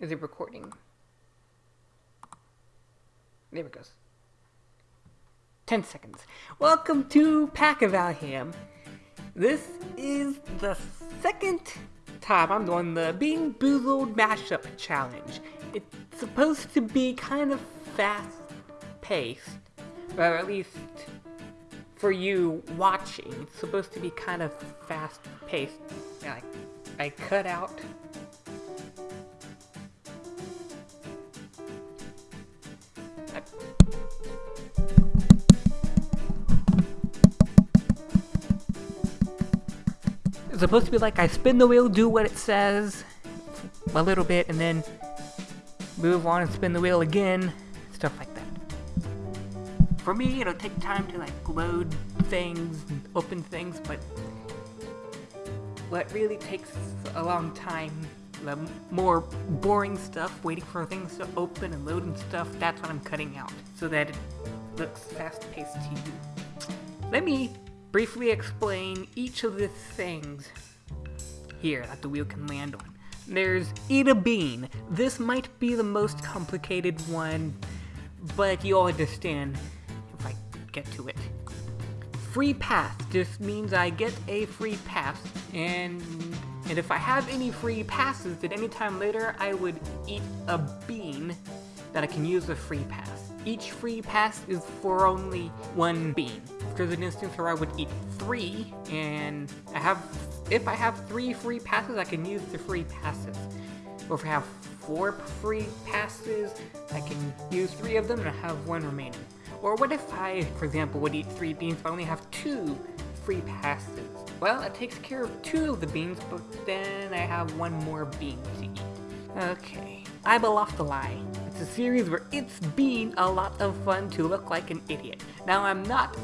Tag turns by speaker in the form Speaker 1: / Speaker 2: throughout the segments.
Speaker 1: Is it recording? There it goes. 10 seconds. Welcome to Pack of Valham. This is the second time I'm doing the Bean Boozled Mashup Challenge. It's supposed to be kind of fast paced, or at least for you watching, it's supposed to be kind of fast paced. I, I cut out Supposed to be like I spin the wheel, do what it says a little bit, and then move on and spin the wheel again, stuff like that. For me, it'll take time to like load things and open things, but what really takes a long time, the more boring stuff, waiting for things to open and load and stuff, that's what I'm cutting out, so that it looks fast-paced to you. Let me briefly explain each of the things here that the wheel can land on. There's eat a bean. This might be the most complicated one, but you'll understand if I get to it. Free pass just means I get a free pass, and and if I have any free passes at any time later, I would eat a bean that I can use a free pass. Each free pass is for only one bean. There's an instance where I would eat three, and I have, if I have three free passes, I can use the free passes. Or if I have four free passes, I can use three of them and I have one remaining. Or what if I, for example, would eat three beans but only have two free passes? Well, it takes care of two of the beans, but then I have one more bean to eat. Okay, I beloved the Lie. It's a series where it's been a lot of fun to look like an idiot. Now, I'm not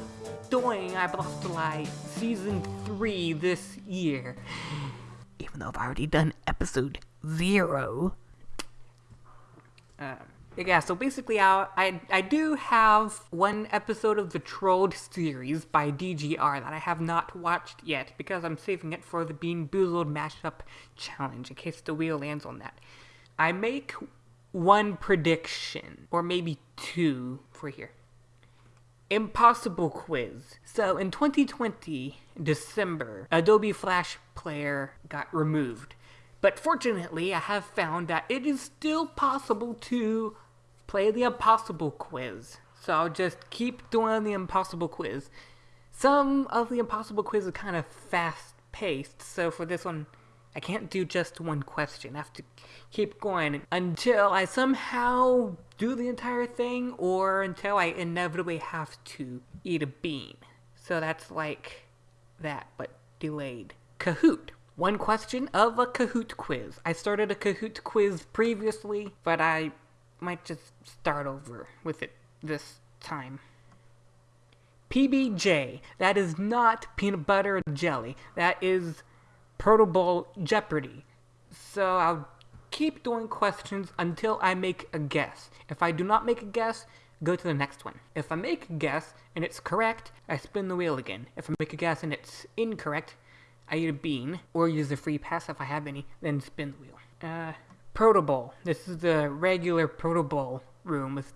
Speaker 1: doing I Lie Season 3 this year, even though I've already done episode 0. Um, yeah, so basically, I, I, I do have one episode of the Trolled series by DGR that I have not watched yet because I'm saving it for the Bean Boozled Mashup Challenge in case the wheel lands on that. I make one prediction, or maybe two for here. Impossible quiz. So in 2020, December, Adobe Flash Player got removed. But fortunately, I have found that it is still possible to play the impossible quiz. So I'll just keep doing the impossible quiz. Some of the impossible quiz is kind of fast paced, so for this one, I can't do just one question. I have to keep going until I somehow do the entire thing or until I inevitably have to eat a bean. So that's like that, but delayed. Kahoot. One question of a Kahoot quiz. I started a Kahoot quiz previously, but I might just start over with it this time. PBJ. That is not peanut butter and jelly. That is Protobowl Jeopardy. So I'll keep doing questions until I make a guess. If I do not make a guess, go to the next one. If I make a guess and it's correct, I spin the wheel again. If I make a guess and it's incorrect, I eat a bean, or use a free pass if I have any, then spin the wheel. Uh, Protobowl. This is the regular Protobowl room with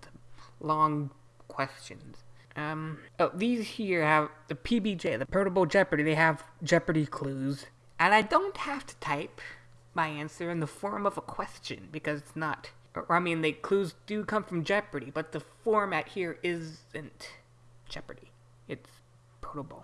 Speaker 1: long questions. Um, oh, these here have the PBJ, the Protobowl Jeopardy. They have Jeopardy clues. And I don't have to type my answer in the form of a question because it's not. I mean, the clues do come from Jeopardy, but the format here isn't Jeopardy. It's Protobowl.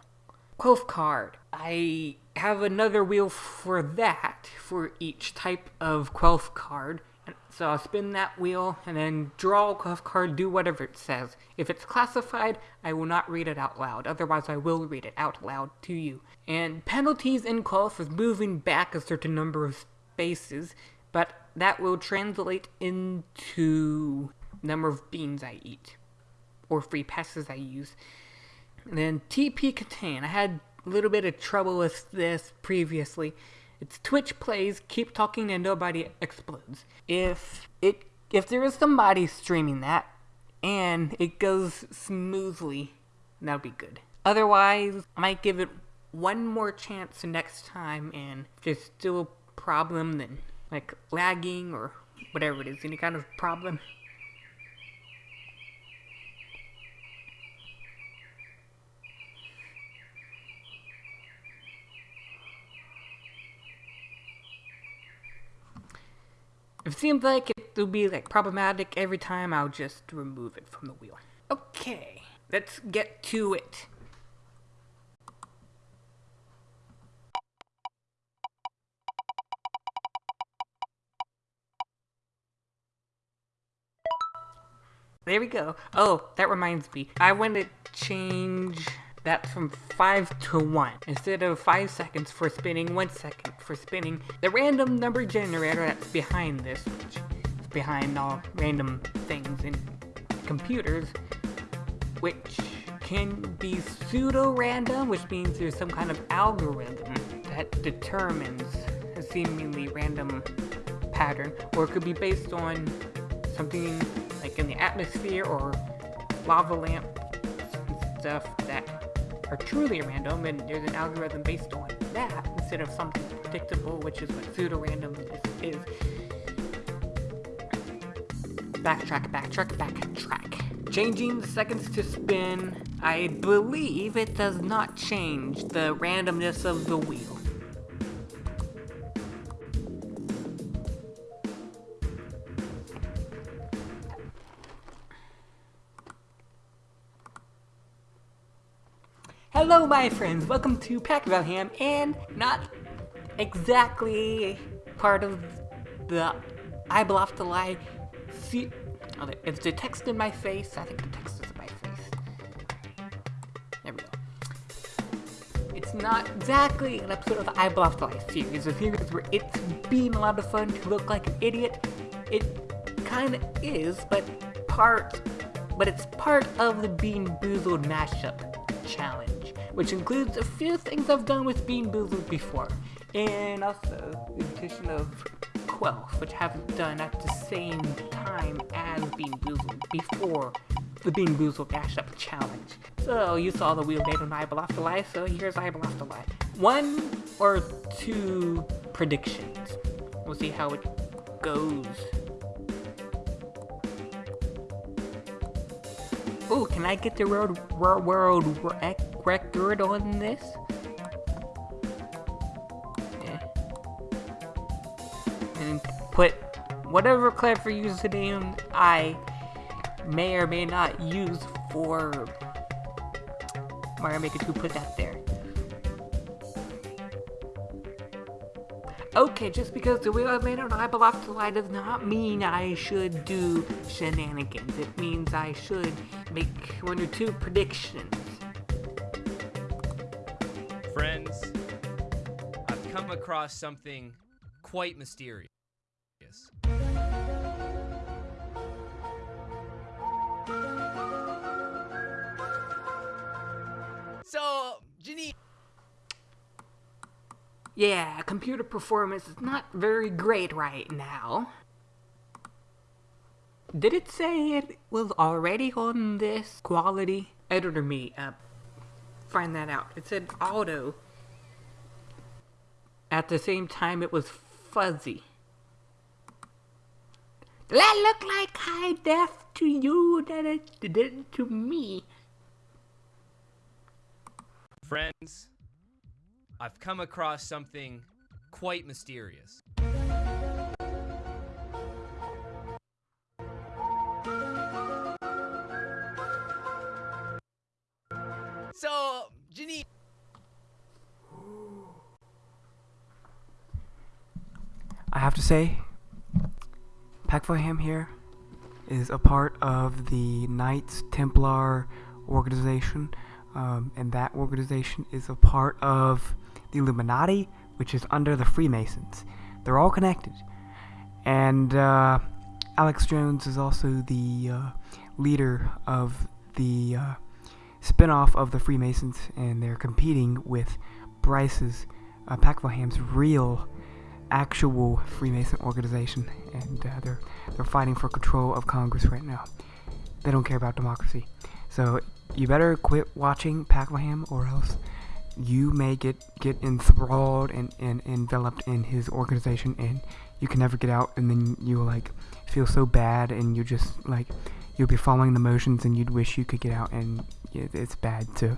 Speaker 1: Quelf card. I have another wheel for that for each type of Quelf card. So I'll spin that wheel and then draw a Quelf card, do whatever it says. If it's classified, I will not read it out loud. Otherwise, I will read it out loud to you. And penalties in Quelf is moving back a certain number of spaces, but that will translate into number of beans I eat or free passes I use. And then TP KTANE. I had a little bit of trouble with this previously. It's Twitch plays, keep talking and nobody explodes. If it if there is somebody streaming that and it goes smoothly, that'd be good. Otherwise, I might give it one more chance next time and if there's still a problem then like lagging or whatever it is. Any kind of problem? If it seems like it will be like problematic every time, I'll just remove it from the wheel. Okay, let's get to it. There we go. Oh, that reminds me. I want to change that from 5 to 1. Instead of 5 seconds for spinning, 1 second for spinning. The random number generator that's behind this, which is behind all random things in computers, which can be pseudo-random, which means there's some kind of algorithm that determines a seemingly random pattern, or it could be based on something like in the atmosphere or lava lamp stuff that are truly random and there's an algorithm based on that instead of something predictable which is what pseudo-random is. Backtrack, backtrack, backtrack. Changing the seconds to spin, I believe it does not change the randomness of the wheel. Hello, my friends. Welcome to Packvalham, and not exactly part of the I Bluff the Lie. See, oh, it's the text in my face. I think the text is in my face. There we go. It's not exactly an episode of the I Bluff the Lie series. A series where it's been a lot of fun to look like an idiot. It kind of is, but part, but it's part of the Bean Boozled mashup challenge, which includes a few things I've done with Bean Boozled before, and also the addition of Quelf, which I haven't done at the same time as Bean Boozled before the Bean Boozled Mashup Challenge. So you saw the wheel made on the Lie, so here's the Lie. One or two predictions. We'll see how it goes. Oh, can I get the world, world, world record on this? Yeah. And put whatever clever username I may or may not use for Mario Maker 2, put that there. Okay, just because the wheel I made on I belong to lie does not mean I should do shenanigans. It means I should make one or two predictions.
Speaker 2: Friends, I've come across something quite mysterious. So, Janine.
Speaker 1: Yeah, computer performance is not very great right now. Did it say it was already on this quality? Editor me, uh, find that out. It said auto. At the same time, it was fuzzy. Did that look like high def to you that it did to me?
Speaker 2: Friends, I've come across something quite mysterious.
Speaker 3: Have to say, Packvalham here is a part of the Knights Templar organization, um, and that organization is a part of the Illuminati, which is under the Freemasons. They're all connected. And uh, Alex Jones is also the uh, leader of the uh, spin-off of the Freemasons, and they're competing with Bryce's, uh, Packvalham's real, actual Freemason organization, and uh, they're they're fighting for control of Congress right now. They don't care about democracy, so you better quit watching Packvalham, or else you may get get enthralled and, and enveloped in his organization and you can never get out and then you will like feel so bad and you just like you'll be following the motions and you'd wish you could get out and it- it's bad so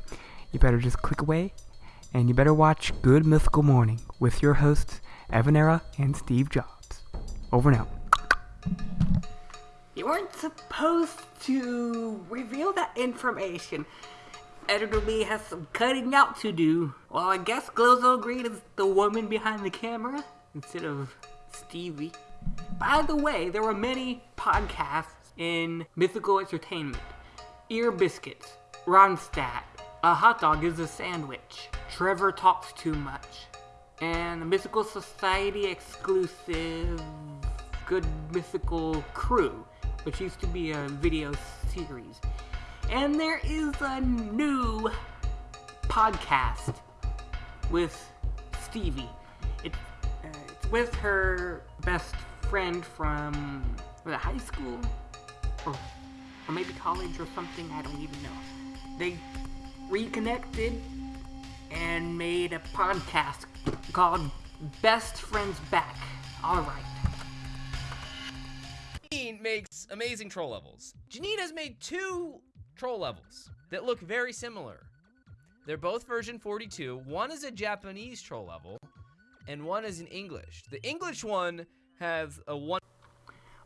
Speaker 3: you better just click away and you better watch good mythical morning with your hosts evanera and steve jobs over now.
Speaker 1: You weren't supposed to reveal that information. Editor Lee has some cutting out to do. Well, I guess Glozo Green is the woman behind the camera instead of Stevie. By the way, there were many podcasts in mythical entertainment. Ear Biscuits, Ronstadt, A Hot Dog is a Sandwich, Trevor Talks Too Much, and the Mythical Society exclusive Good Mythical Crew, which used to be a video series. And there is a new podcast with Stevie. It, uh, it's with her best friend from was it high school or, or maybe college or something. I don't even know. They reconnected and made a podcast called Best Friends Back. All right.
Speaker 2: Janine makes amazing troll levels. Janine has made two troll levels that look very similar. They're both version 42. One is a Japanese troll level, and one is in English. The English one has a one.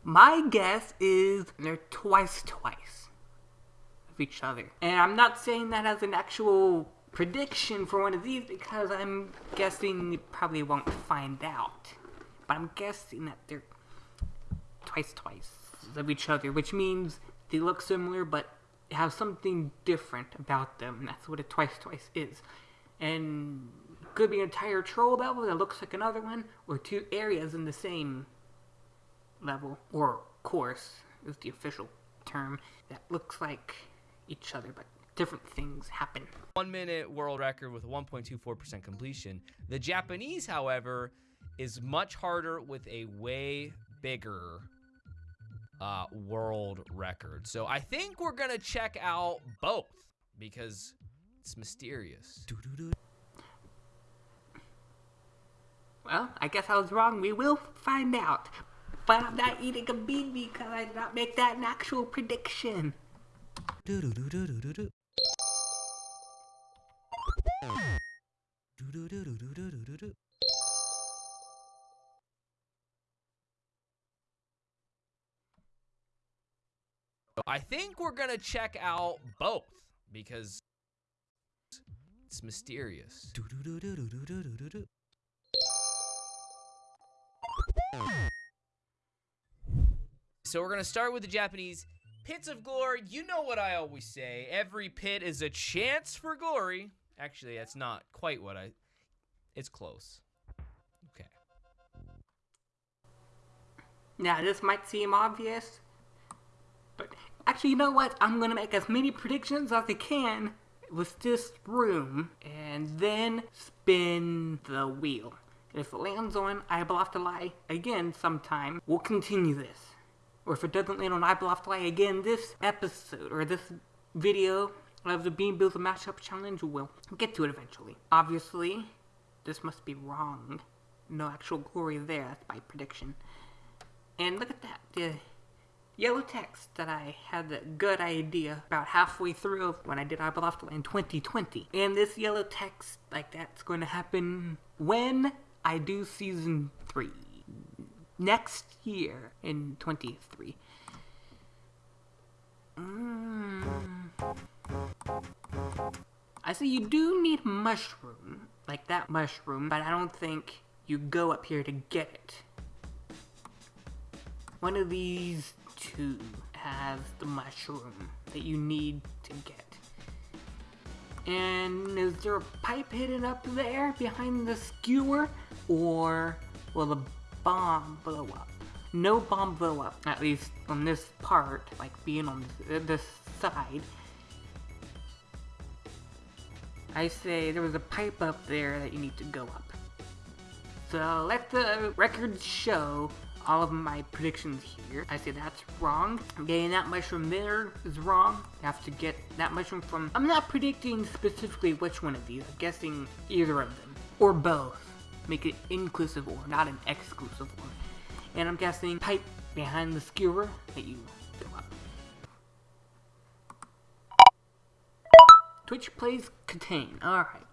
Speaker 1: My guess is they're twice twice of each other. And I'm not saying that as an actual prediction for one of these because I'm guessing you probably won't find out. But I'm guessing that they're twice twice of each other, which means they look similar but have something different about them. That's what a twice twice is. And could be an entire troll level that looks like another one, or two areas in the same level or course is the official term that looks like each other but different things happen
Speaker 2: one minute world record with a 1.24% completion. The Japanese, however, is much harder with a way bigger uh, world record. So I think we're going to check out both because it's mysterious.
Speaker 1: well i guess i was wrong we will find out but i'm not eating a bean because i did not make that an actual prediction
Speaker 2: I think we're to check out both because it's mysterious. So we're gonna start with the Japanese pits of glory. You know what I always say: every pit is a chance for glory. Actually, that's not quite what I. It's close. Okay.
Speaker 1: now this might seem obvious but actually you know what i'm gonna make as many predictions as i can with this room and then spin the wheel if it lands on i will have to lie again sometime we'll continue this or if it doesn't land on I Will Have to Lie again this episode or this video of the Bean Boozled Mashup Challenge, we'll get to it eventually. Obviously, this must be wrong. No actual glory there, that's my prediction. And look at that, the yellow text that I had a good idea about halfway through when I did Lie in 2020. And this yellow text, like that's going to happen when I do season 3 next year in 23. Mm. I say you do need mushroom, like that mushroom, but I don't think you go up here to get it. One of these two has the mushroom that you need to get. And is there a pipe hidden up there behind the skewer? Or will the bomb blow up? No bomb blow up, at least on this part, like being on this, this side. I say there was a pipe up there that you need to go up. So let the record show all of my predictions here. I say that's wrong. Getting that mushroom there is wrong. You have to get that mushroom from... I'm not predicting specifically which one of these. I'm guessing either of them. Or both. Make it inclusive or, not an exclusive one. And I'm guessing pipe behind the skewer that you Twitch plays KTANE. Alright.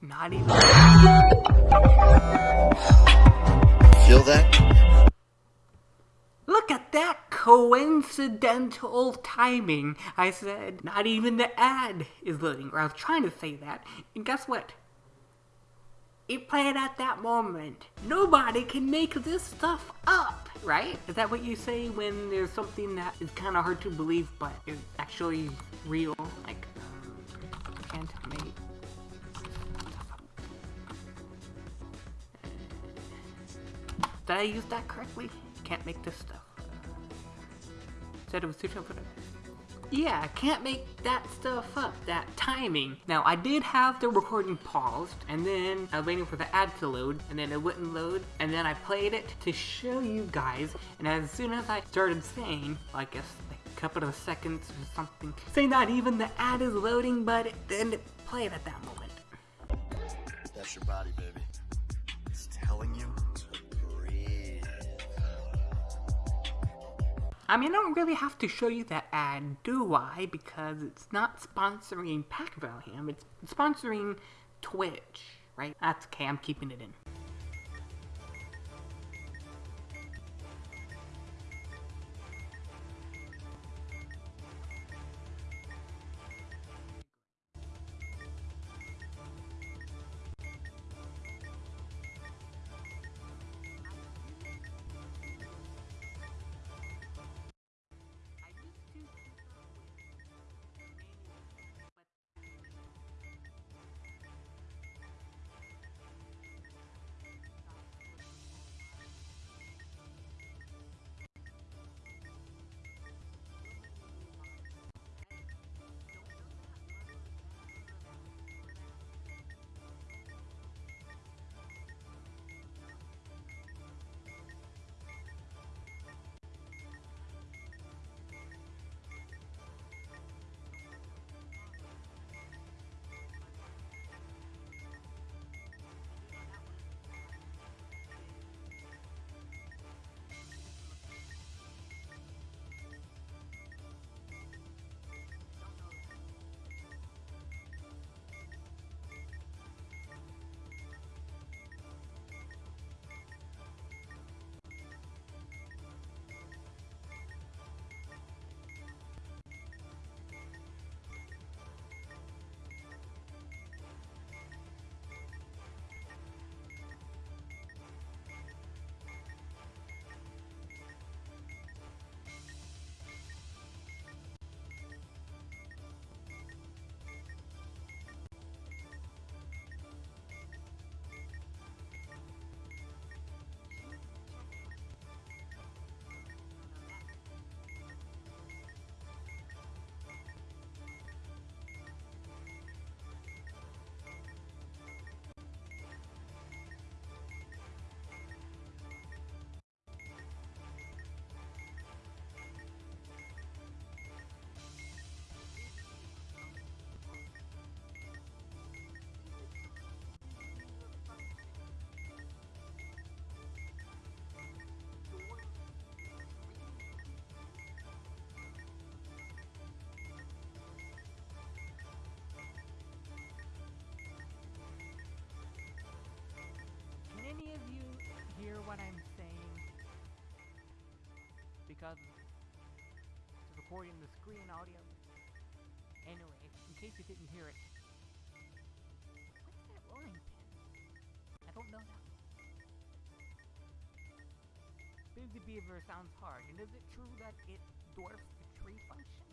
Speaker 1: Not even.
Speaker 4: Feel that?
Speaker 1: Look at that coincidental timing. I said, not even the ad is loading. Or I was trying to say that. And guess what? It played at that moment. Nobody can make this stuff up, right? Is that what you say when there's something that is kind of hard to believe but is actually real? Like, can't make Did I use that correctly? Can't make this stuff. Said it was too tough for them. Yeah, I can't make that stuff up, that timing. Now, I did have the recording paused, and then I was waiting for the ad to load, and then it wouldn't load, and then I played it to show you guys, and as soon as I started saying, I guess a couple of seconds or something, say not even the ad is loading, but it, didn't play it at that moment.
Speaker 4: That's your body, baby.
Speaker 1: I mean, I don't really have to show you that ad, do I? Because it's not sponsoring Pack Valham, it's sponsoring Twitch, right? That's okay, I'm keeping it in. Recording the screen audio. Anyway, in case you didn't hear it, what's that rolling pin? I don't know that. Busy Beaver sounds hard, and is it true that it dwarfs the tree function?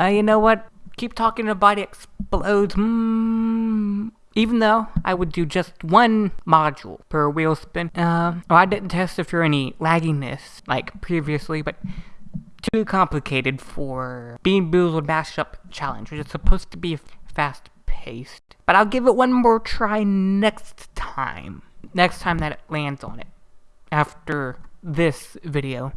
Speaker 1: Uh, you know what? Keep talking and nobody explodes. Mm, even though I would do just one module per wheel spin. Uh, well, I didn't test if there any lagginess like previously, but too complicated for Bean Boozled Mashup Challenge, which is supposed to be fast paced. But I'll give it one more try next time. Next time that it lands on it. After this video.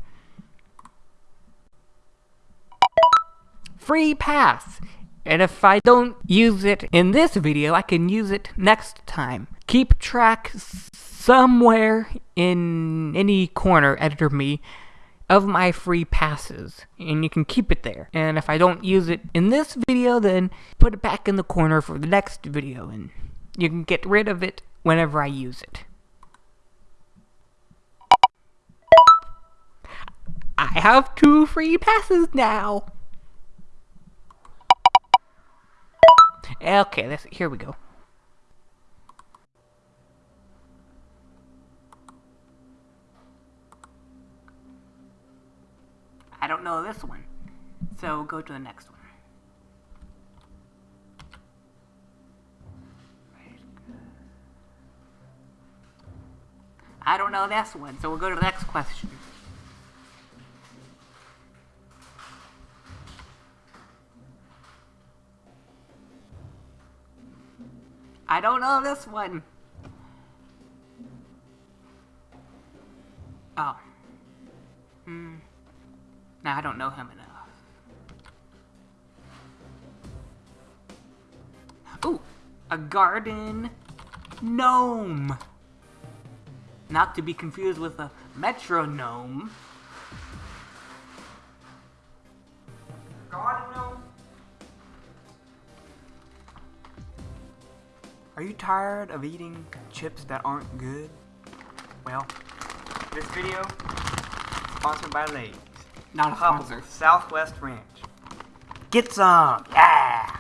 Speaker 1: Free pass! And if I don't use it in this video, I can use it next time. Keep track somewhere in any corner, editor me, of my free passes. And you can keep it there. And if I don't use it in this video, then put it back in the corner for the next video. And you can get rid of it whenever I use it. I have two free passes now. Okay, let's, here we go. I don't know this one, so go to the next one. I don't know this one, so we'll go to the next question. I don't know this one. Oh. Hmm. No, I don't know him enough. Ooh, a garden gnome. Not to be confused with a metronome. Garden gnome?
Speaker 3: Are you tired of eating chips that aren't good? Well, this video is sponsored by Lay's.
Speaker 1: Not a sponsor.
Speaker 3: Southwest Ranch. Get some! Yeah!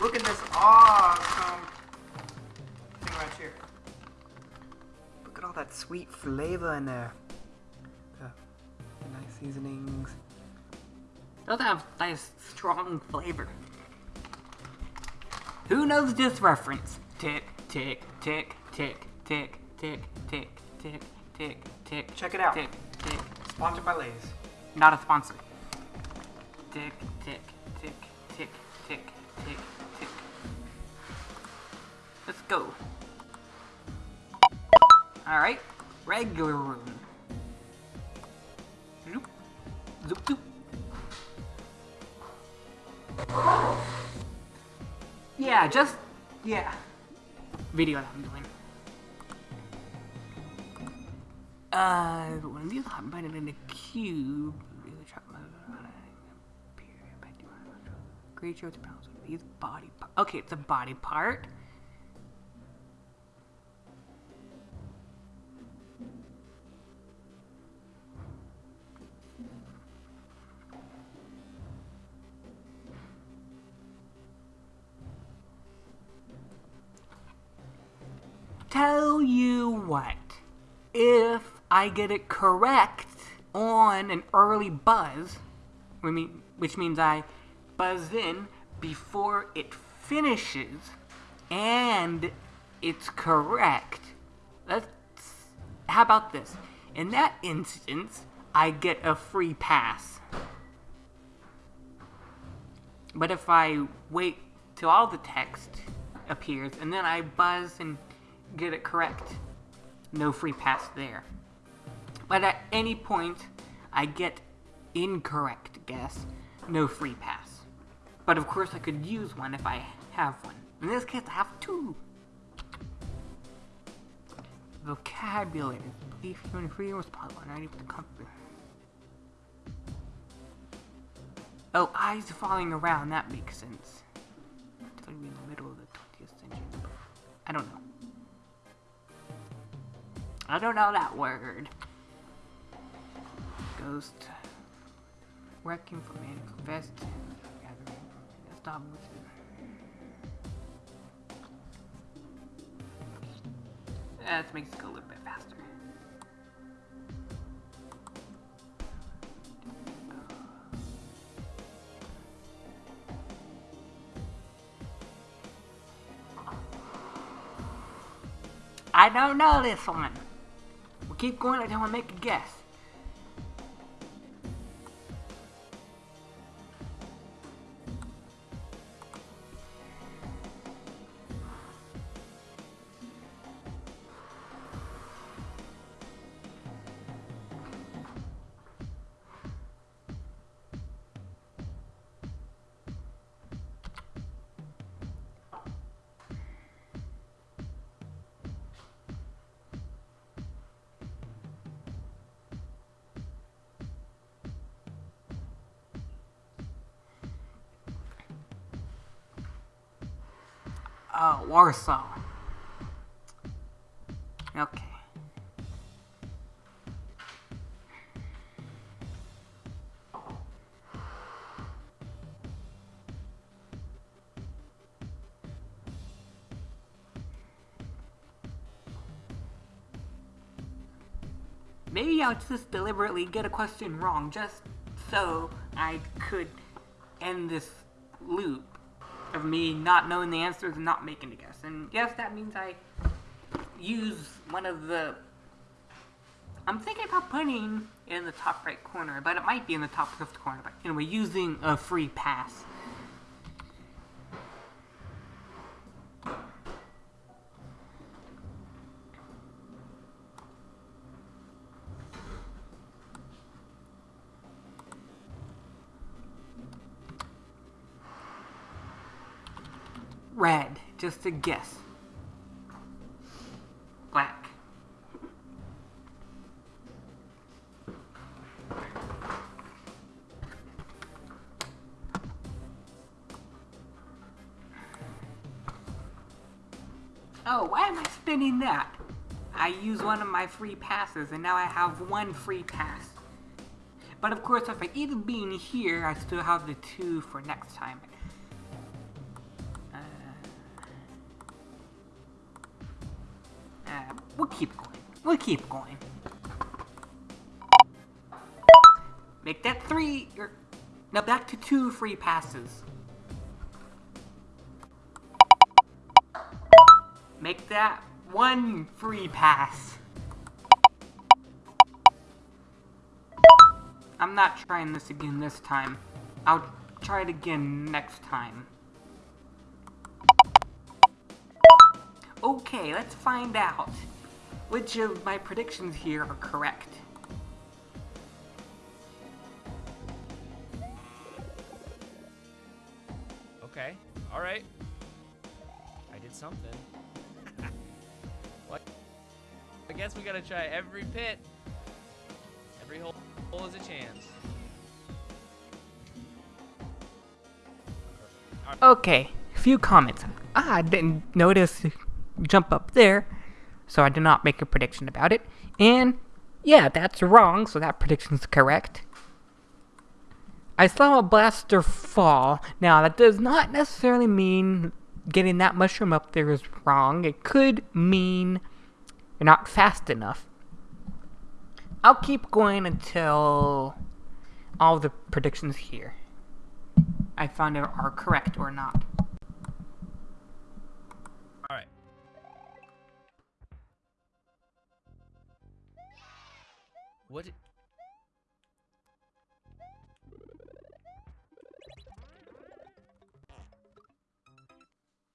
Speaker 3: Look at this awesome thing right here. Look at all that sweet flavor in there. The nice seasonings.
Speaker 1: Those have nice, strong flavor. Who knows this reference? Tick, tick, tick, tick, tick, tick, tick, tick, tick, tick.
Speaker 3: Check it out.
Speaker 1: Tick, tick.
Speaker 3: Sponsored by Lay's.
Speaker 1: Not a sponsor. Tick, tick, tick, tick, tick, tick, tick. Let's go. Alright, regular room. Yeah, just, yeah. Video that I'm doing. Uh, one of these hot button in a cube. Creature with pounds of these body. Okay, it's a body part. You what, if I get it correct on an early buzz, which means I buzz in before it finishes, and it's correct. Let's. How about this? In that instance, I get a free pass. But if I wait till all the text appears and then I buzz and get it correct, no free pass there. But at any point I get incorrect guess, no free pass. But of course I could use one if I have one. In this case I have two. Vocabulary. Belief human freedom was possible. 90% comfort. Oh, eyes falling around. That makes sense. Like in the middle of the 20th century. I don't know. I don't know that word. Ghost. Working for man. to confess to. Gathering. That's not what That makes it go a little bit faster. I don't know this one. Keep going. I don't want to make a guess. Oh, Warsaw. Okay. Maybe I'll just deliberately get a question wrong just so I could end this loop of me not knowing the answers and not making a guess. And yes, that means I use one of the. I'm thinking about putting in the top right corner, but it might be in the top left corner. But anyway, using a free pass. A guess. Black. Oh, why am I spinning that? I use one of my free passes and now I have one free pass. But of course, if I eat a bean here, I still have the two for next time. Keep going. We'll keep going. Make that three, or, no, back to two free passes. Make that one free pass. I'm not trying this again this time. I'll try it again next time. Okay, let's find out which of my predictions here are correct.
Speaker 2: Okay. All right. I did something. what? I guess we gotta try every pit. Every hole, hole is a chance.
Speaker 1: Okay, few comments. Ah, I didn't notice jump up there, so I did not make a prediction about it. And yeah, that's wrong, so that prediction's correct. I saw a blaster fall. Now, that does not necessarily mean getting that mushroom up there is wrong. It could mean you're not fast enough. I'll keep going until all the predictions here I found out are correct or not.
Speaker 2: What?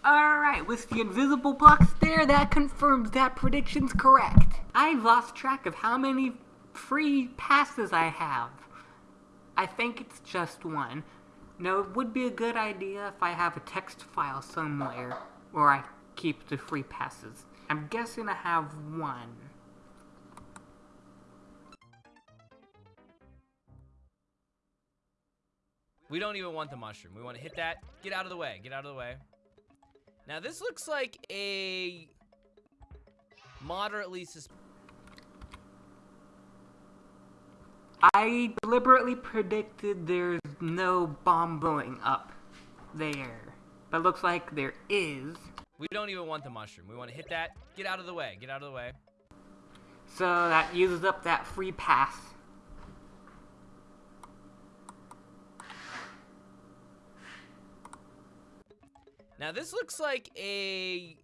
Speaker 1: Alright, with the invisible blocks there, that confirms that prediction's correct. I've lost track of how many free passes I have. I think it's just one. No, it would be a good idea if I have a text file somewhere where I keep the free passes. I'm guessing I have one.
Speaker 2: We don't even want the mushroom. We want to hit that. Get out of the way. Get out of the way. Now this looks like a moderately sus-
Speaker 1: I deliberately predicted there's no bomb blowing up there. But looks like there is.
Speaker 2: We don't even want the mushroom. We want to hit that. Get out of the way. Get out of the way.
Speaker 1: So that uses up that free pass.
Speaker 2: Now this looks like a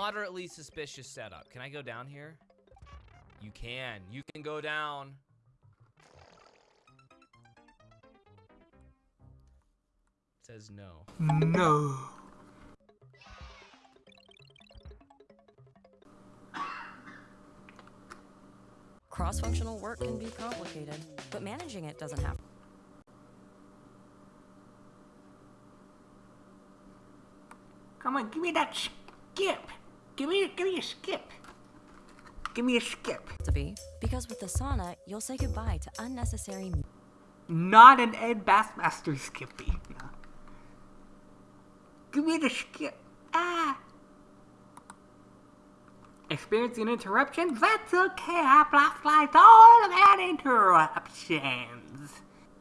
Speaker 2: Moderately suspicious setup. Can I go down here? You can. You can go down. It says no.
Speaker 3: No.
Speaker 5: Cross-functional work can be complicated, but managing it doesn't have
Speaker 1: Come on, give me that skip. Give me, give me a skip. Give me a skip.
Speaker 5: to be, because with the sauna, you'll say goodbye to unnecessary
Speaker 1: Not an Ed Bassmaster Skippy. No. Give me the skip. Ah. Experiencing interruptions? That's okay. I blast all of that interruptions.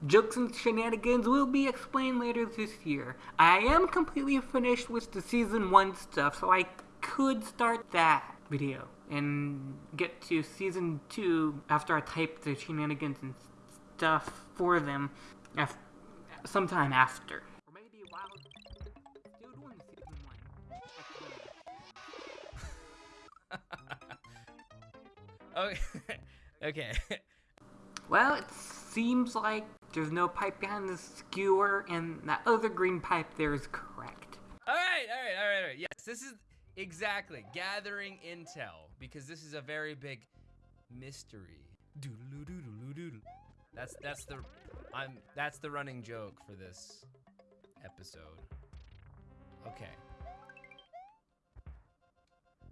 Speaker 1: Jokes and shenanigans will be explained later this year. I am completely finished with the season 1 stuff, so I could start that video and get to season 2 after I type the shenanigans and stuff for them af- sometime after. Or maybe while still doing season 1.
Speaker 2: Okay. okay.
Speaker 1: Well, it seems like there's no pipe behind the skewer, and that other green pipe there is correct.
Speaker 2: All right, all right, all right, all right. Yes, this is exactly gathering intel because this is a very big mystery. Doodle-oo-doodle-oo-doodle. That's that's the I'm that's the running joke for this episode. Okay.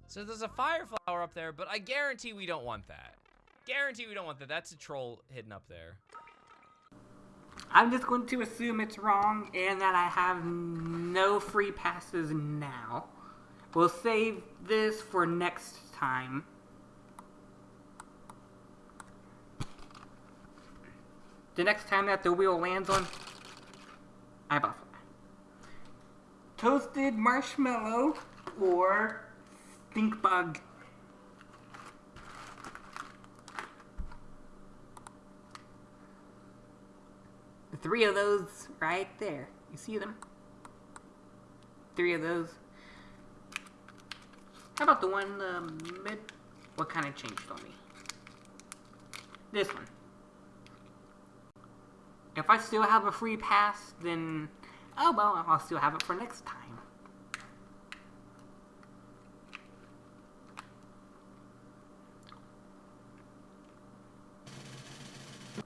Speaker 2: So there's a fire flower up there, but I guarantee we don't want that. Guarantee we don't want that. That's a troll hidden up there.
Speaker 1: I'm just going to assume it's wrong and that I have no free passes now. We'll save this for next time. The next time that the wheel lands on eyeball fly. Toasted marshmallow or stink bug. Three of those right there. You see them? Three of those. How about the one the mid? What kind of changed on me? This one. If I still have a free pass, then oh well, I'll still have it for next time.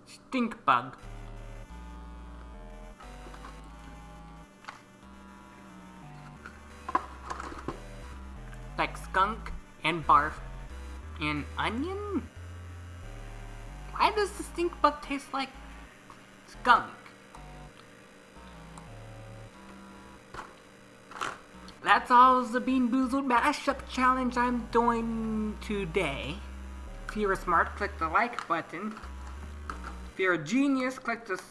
Speaker 1: Stink bug. Skunk and barf and onion? Why does the stink bug taste like skunk? That's all the Bean Boozled Mashup Challenge I'm doing today. If you're smart, click the like button. If you're a genius, click the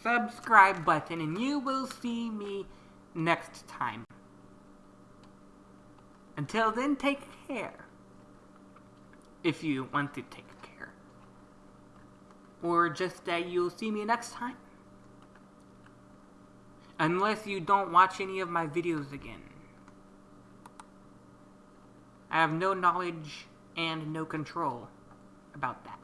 Speaker 1: subscribe button and you will see me next time. Until then, take care. If you want to take care. Or just that you'll see me next time. Unless you don't watch any of my videos again. I have no knowledge and no control about that.